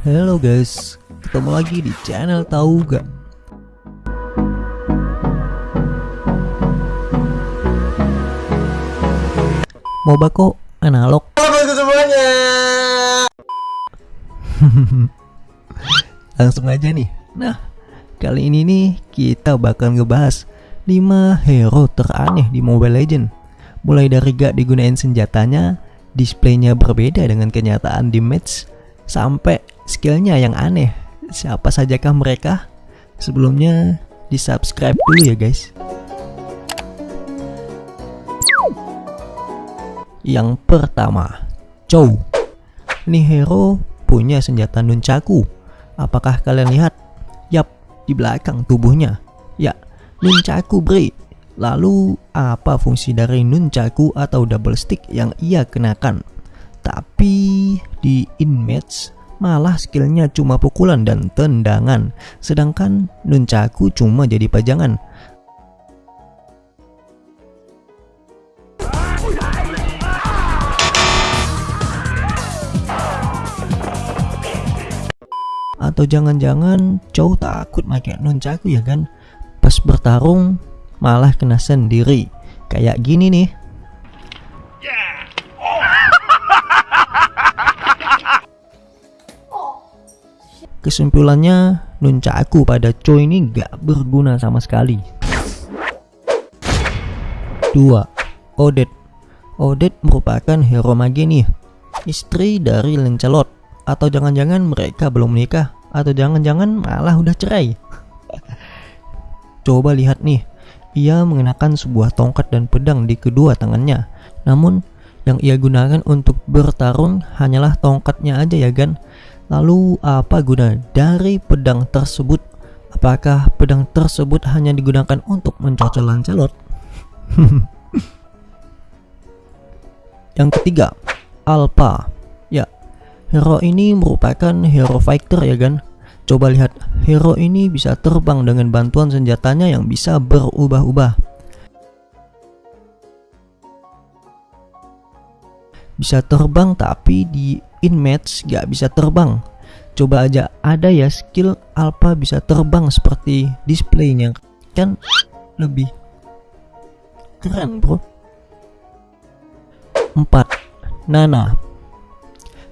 Halo guys, ketemu lagi di channel tahu gak? Moba kok analog? semuanya. Langsung aja nih. Nah, kali ini nih kita bakal ngebahas 5 hero teraneh di Mobile Legend. Mulai dari gak digunain senjatanya, displaynya berbeda dengan kenyataan di match, sampai skillnya yang aneh. Siapa sajakah mereka? Sebelumnya di subscribe dulu ya guys. Yang pertama, Chow. Ini hero punya senjata nunchaku. Apakah kalian lihat? Yap, di belakang tubuhnya. Ya, nunchaku bre. Lalu apa fungsi dari nunchaku atau double stick yang ia kenakan? Tapi di inmates malah skillnya cuma pukulan dan tendangan, sedangkan nunchaku cuma jadi pajangan. Atau jangan-jangan Chow takut pakai nunchaku ya kan? Pas bertarung malah kena sendiri. Kayak gini nih. Kesimpulannya, nunchaku pada Chow ini gak berguna sama sekali. 2. Odette Odette merupakan hero mage nih, istri dari Lancelot. Atau jangan-jangan mereka belum menikah, atau jangan-jangan malah udah cerai. Coba lihat nih, ia mengenakan sebuah tongkat dan pedang di kedua tangannya. Namun, yang ia gunakan untuk bertarung hanyalah tongkatnya aja ya kan? Lalu apa guna dari pedang tersebut? Apakah pedang tersebut hanya digunakan untuk mencocol Lancelot? Yang ketiga, Alpha. Ya, hero ini merupakan hero fighter ya kan? Coba lihat, hero ini bisa terbang dengan bantuan senjatanya yang bisa berubah-ubah. Bisa terbang tapi di inmates gak bisa terbang. Coba aja ada ya skill Alpha bisa terbang seperti displaynya kan lebih keren bro. 4. Nana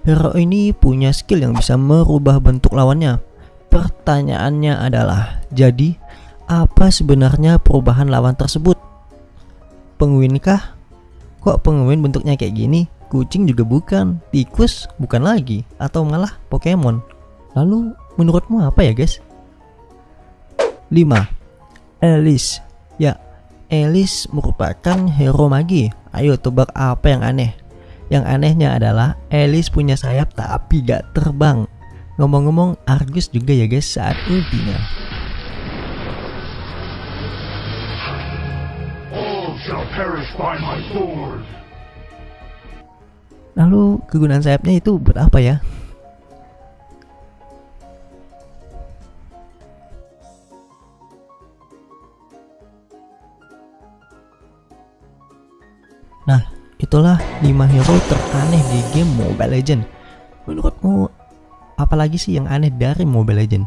Hero ini punya skill yang bisa merubah bentuk lawannya. Pertanyaannya adalah, jadi apa sebenarnya perubahan lawan tersebut? Penguin kah? Kok penguin bentuknya kayak gini? Kucing juga bukan, tikus bukan lagi, atau malah Pokemon. Lalu menurutmu apa ya guys? 5. Alice Ya, Alice merupakan hero magi. Ayo tebak apa yang aneh? Yang anehnya adalah Alice punya sayap tapi gak terbang. Ngomong-ngomong Argus juga ya guys saat sword. Lalu kegunaan sayapnya itu buat apa ya? Nah, itulah 5 hero teraneh di game Mobile Legend. Menurutmu apalagi sih yang aneh dari Mobile Legend?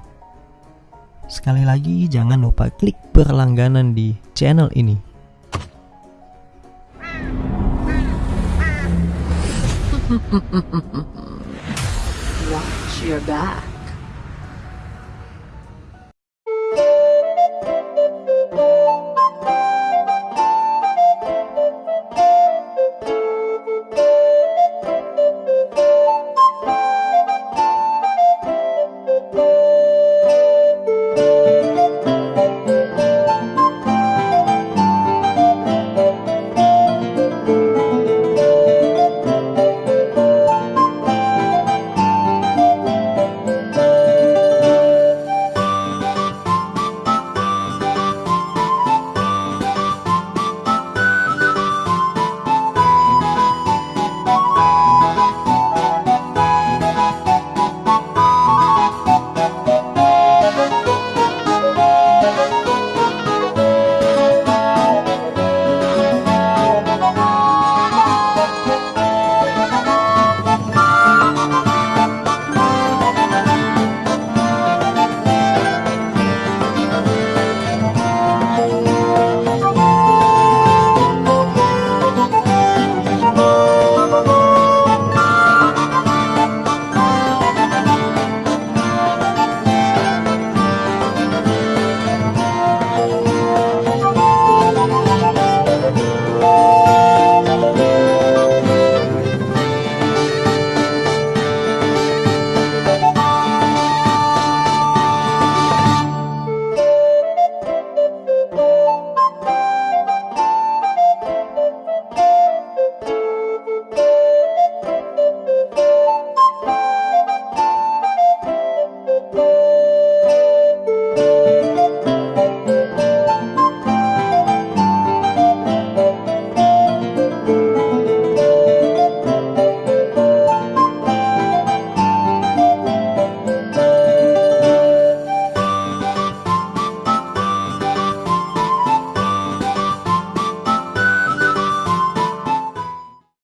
Sekali lagi jangan lupa klik berlangganan di channel ini. Watch your back.